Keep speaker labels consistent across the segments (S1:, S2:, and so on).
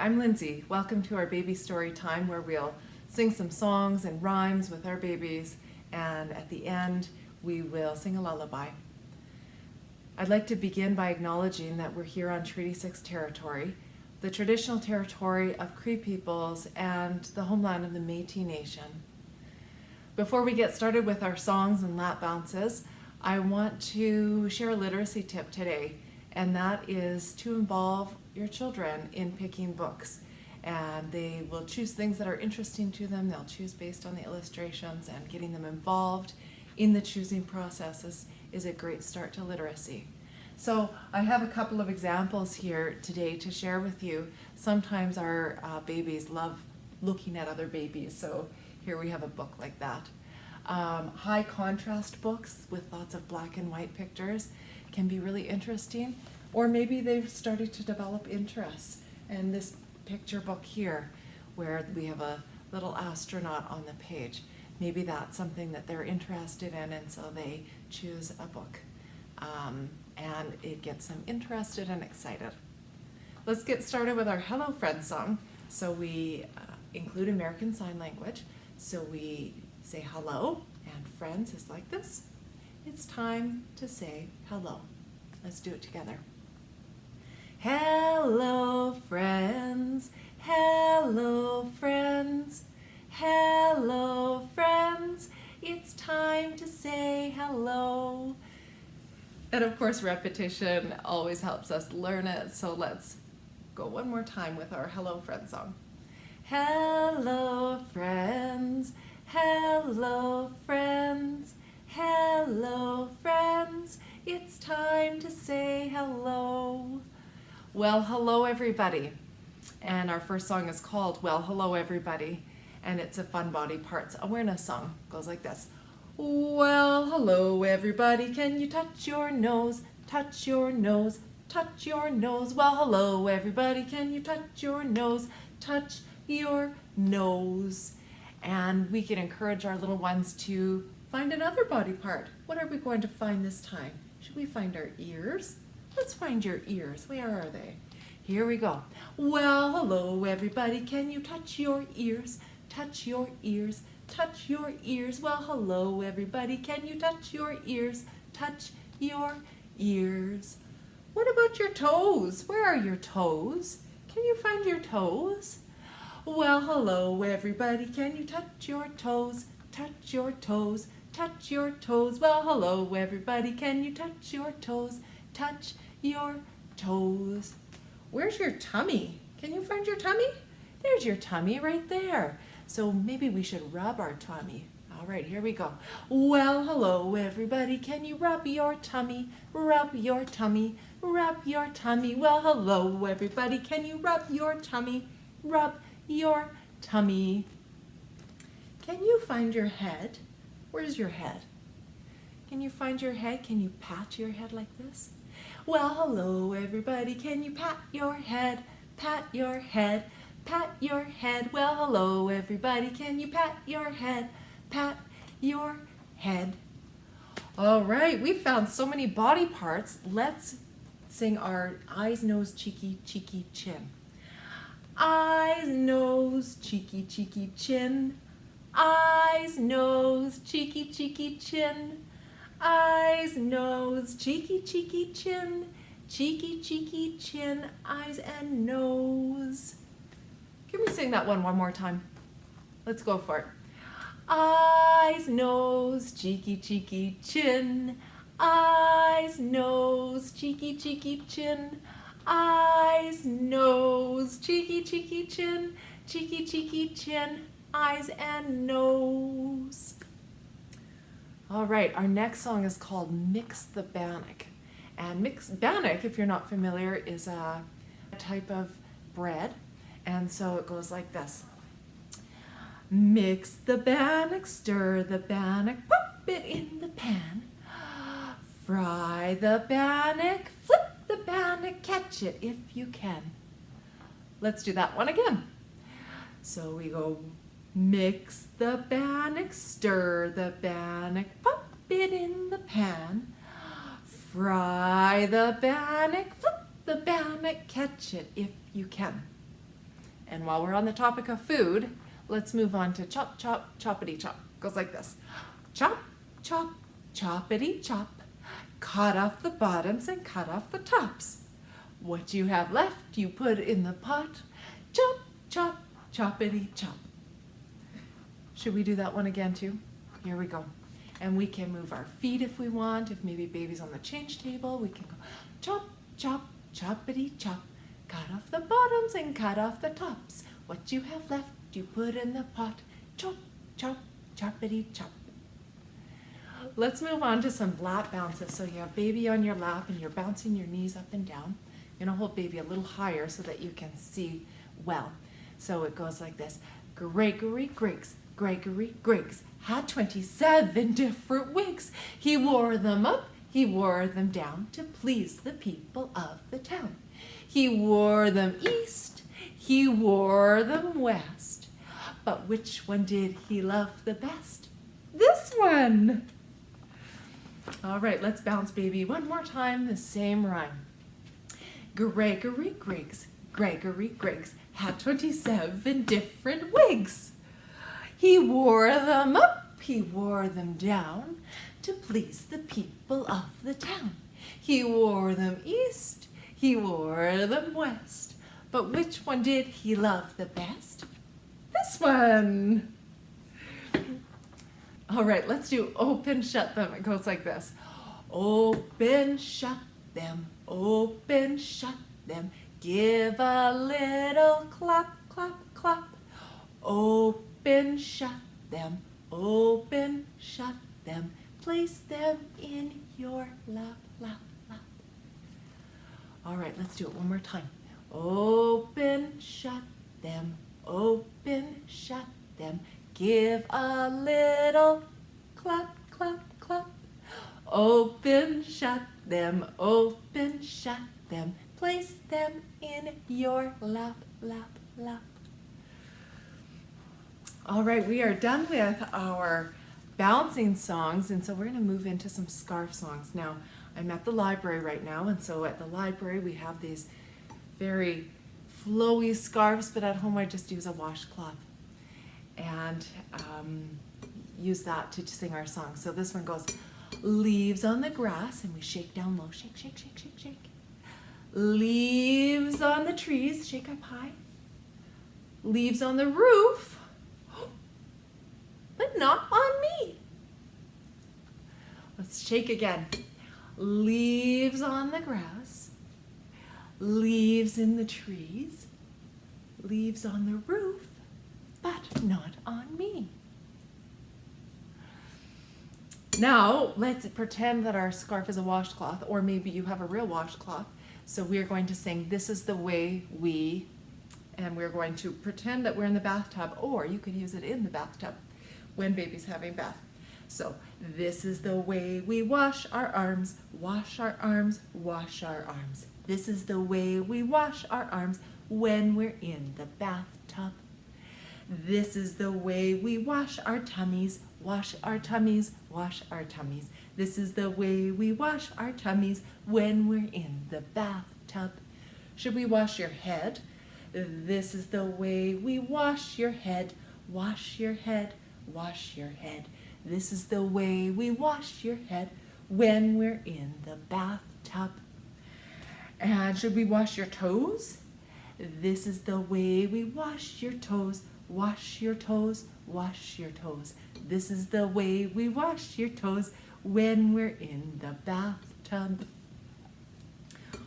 S1: I'm Lindsay. Welcome to our baby story time where we'll sing some songs and rhymes with our babies and at the end we will sing a lullaby. I'd like to begin by acknowledging that we're here on Treaty 6 territory, the traditional territory of Cree peoples and the homeland of the Métis Nation. Before we get started with our songs and lap bounces, I want to share a literacy tip today, and that is to involve your children in picking books. And they will choose things that are interesting to them. They'll choose based on the illustrations and getting them involved in the choosing process is, is a great start to literacy. So I have a couple of examples here today to share with you. Sometimes our uh, babies love looking at other babies, so here we have a book like that. Um, high contrast books with lots of black and white pictures can be really interesting or maybe they've started to develop interests. And this picture book here, where we have a little astronaut on the page, maybe that's something that they're interested in and so they choose a book. Um, and it gets them interested and excited. Let's get started with our Hello Friends song. So we uh, include American Sign Language. So we say hello and friends is like this. It's time to say hello. Let's do it together. Of course, repetition always helps us learn it. So let's go one more time with our Hello, Friends song. Hello, friends. Hello, friends. Hello, friends. It's time to say hello. Well, hello everybody. And our first song is called Well, Hello Everybody. And it's a fun body parts awareness song. Goes like this. Well, hello everybody. Can you touch your nose? Touch your nose. Touch your nose. Well, hello everybody. Can you touch your nose? Touch your nose. And we can encourage our little ones to find another body part. What are we going to find this time? Should we find our ears? Let's find your ears. Where are they? Here we go. Well, hello everybody. Can you touch your ears? Touch your ears. Touch your ears. Well, hello everybody. Can you touch your ears? Touch your ears. What about your toes? Where are your toes? Can you find your toes? Well, hello everybody. Can you touch your toes? Touch your toes. Touch your toes. Well, hello everybody. Can you touch your toes? Touch your toes. Where's your tummy? Can you find your tummy? There's your tummy right there. So maybe we should rub our tummy. All right, here we go. Well, hello, everybody. Can you rub your tummy? Rub your tummy. Rub your tummy. Well, hello, everybody. Can you rub your tummy? Rub your tummy. Can you find your head? Where's your head? Can you find your head? Can you pat your head like this? Well, hello everybody, can you pat your head, pat your head, pat your head. Well, hello everybody, can you pat your head, pat your head. All right, we found so many body parts. Let's sing our eyes, nose, cheeky, cheeky, chin. Eyes, nose, cheeky, cheeky, chin. Eyes, nose, cheeky, cheeky, chin eyes, nose, cheeky, cheeky, chin, cheeky, cheeky, chin, eyes and nose. Can we sing that one one more time? Let's go for it. Eyes, nose, cheeky, cheeky, chin, eyes, nose, cheeky, cheeky, chin, eyes, nose, cheeky, cheeky, chin, cheeky, cheeky, chin, eyes and nose. All right, our next song is called Mix the Bannock. And mix bannock, if you're not familiar, is a type of bread. And so it goes like this. Mix the bannock, stir the bannock, pop it in the pan. Fry the bannock, flip the bannock, catch it if you can. Let's do that one again. So we go Mix the bannock, stir the bannock, pop it in the pan. Fry the bannock, flip the bannock, catch it if you can. And while we're on the topic of food, let's move on to chop, chop, choppity chop. Goes like this. Chop, chop, choppity chop. Cut off the bottoms and cut off the tops. What you have left, you put in the pot. Chop, chop, choppity chop. Should we do that one again too? Here we go. And we can move our feet if we want. If maybe baby's on the change table, we can go chop, chop, choppity chop. Cut off the bottoms and cut off the tops. What you have left, you put in the pot. Chop, chop, choppity chop. Let's move on to some lap bounces. So you have baby on your lap and you're bouncing your knees up and down. You're gonna hold baby a little higher so that you can see well. So it goes like this. Gregory Griggs, Gregory Griggs had 27 different wigs. He wore them up, he wore them down to please the people of the town. He wore them east, he wore them west. But which one did he love the best? This one! All right, let's bounce, baby. One more time, the same rhyme. Gregory Griggs, Gregory Griggs had 27 different wigs. He wore them up, he wore them down to please the people of the town. He wore them east, he wore them west. But which one did he love the best? This one. All right, let's do open, shut them. It goes like this. Open, shut them, open, shut them. Give a little clap, clap, clap. Open, shut them, open, shut them. Place them in your lap, lap, lap. All right, let's do it one more time. Open, shut them, open, shut them. Give a little clap, clap, clap. Open, shut them, open, shut them. Place them in your lap, lap, lap. All right, we are done with our bouncing songs, and so we're going to move into some scarf songs. Now, I'm at the library right now, and so at the library we have these very flowy scarves, but at home I just use a washcloth and um, use that to sing our song. So this one goes, leaves on the grass, and we shake down low, shake, shake, shake, shake, shake. Leaves on the trees, shake up high. Leaves on the roof, but not on me. Let's shake again. Leaves on the grass, leaves in the trees, leaves on the roof, but not on me. Now, let's pretend that our scarf is a washcloth, or maybe you have a real washcloth. So we're going to sing, This is the way we, and we're going to pretend that we're in the bathtub, or you could use it in the bathtub when baby's having bath. So, this is the way we wash our arms, wash our arms, wash our arms. This is the way we wash our arms when we're in the bathtub. This is the way we wash our tummies, wash our tummies, wash our tummies. This is the way we wash our tummies when we're in the bathtub. Should we wash your head? This is the way we wash your head, wash your head, wash your head. This is the way we wash your head when we're in the bathtub. And should we wash your toes? This is the way we wash your toes, Wash your toes, wash your toes. This is the way we wash your toes when we're in the bathtub.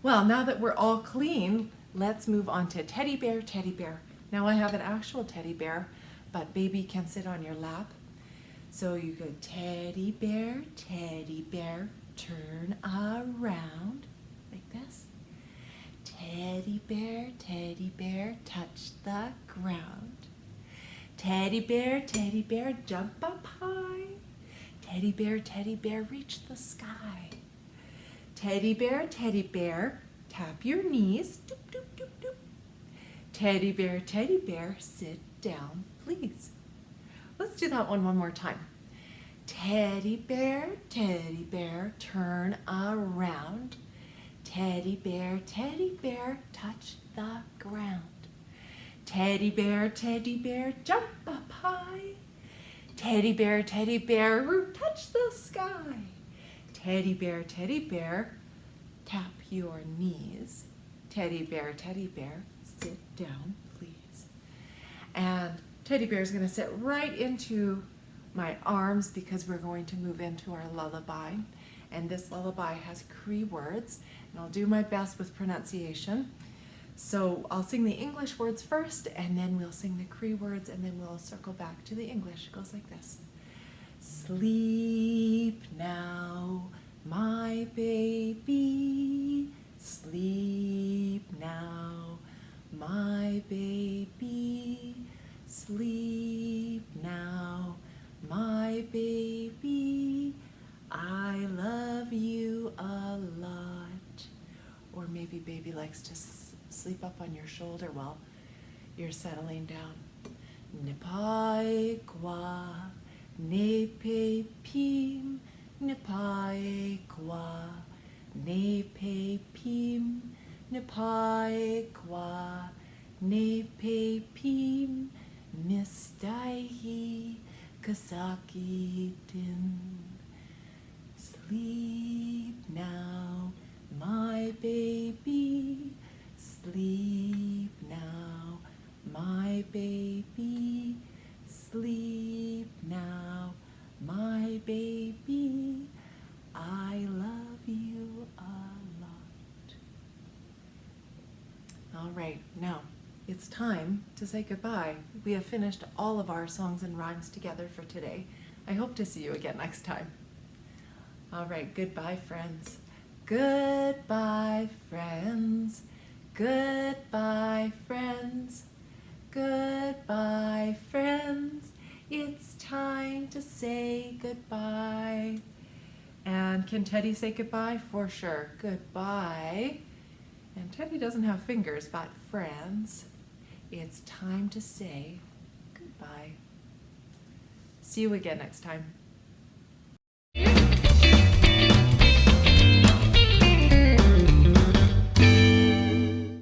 S1: Well, now that we're all clean, let's move on to teddy bear, teddy bear. Now I have an actual teddy bear, but baby can sit on your lap. So you go teddy bear, teddy bear, turn around like this. Teddy bear, teddy bear, touch the ground. Teddy bear, teddy bear, jump up high. Teddy bear, teddy bear, reach the sky. Teddy bear, teddy bear, tap your knees. Doop, doop, doop, doop. Teddy bear, teddy bear, sit down, please. Let's do that one one more time. Teddy bear, teddy bear, turn around. Teddy bear, teddy bear, touch the ground. Teddy bear, teddy bear, jump up high. Teddy bear, teddy bear, touch the sky. Teddy bear, teddy bear, tap your knees. Teddy bear, teddy bear, sit down, please. And teddy bear is going to sit right into my arms because we're going to move into our lullaby. And this lullaby has Cree words, and I'll do my best with pronunciation. So I'll sing the English words first, and then we'll sing the Cree words, and then we'll circle back to the English. It goes like this. Sleep now, my baby. Sleep now, my baby. Sleep now, my baby. I love you a lot. Or maybe baby likes to sleep up on your shoulder while you're settling down. Nipaekwa, nepe pim, nipaekwa, nepe pim, nipaekwa, nepe pim, mistaihi, kasaki. Sleep now, my baby, sleep now, my baby, sleep now, my baby, I love you a lot. All right, now it's time to say goodbye. We have finished all of our songs and rhymes together for today. I hope to see you again next time. All right, goodbye, friends. Goodbye, friends. Goodbye, friends. Goodbye, friends. It's time to say goodbye. And can Teddy say goodbye? For sure. Goodbye. And Teddy doesn't have fingers, but friends, it's time to say goodbye. See you again next time.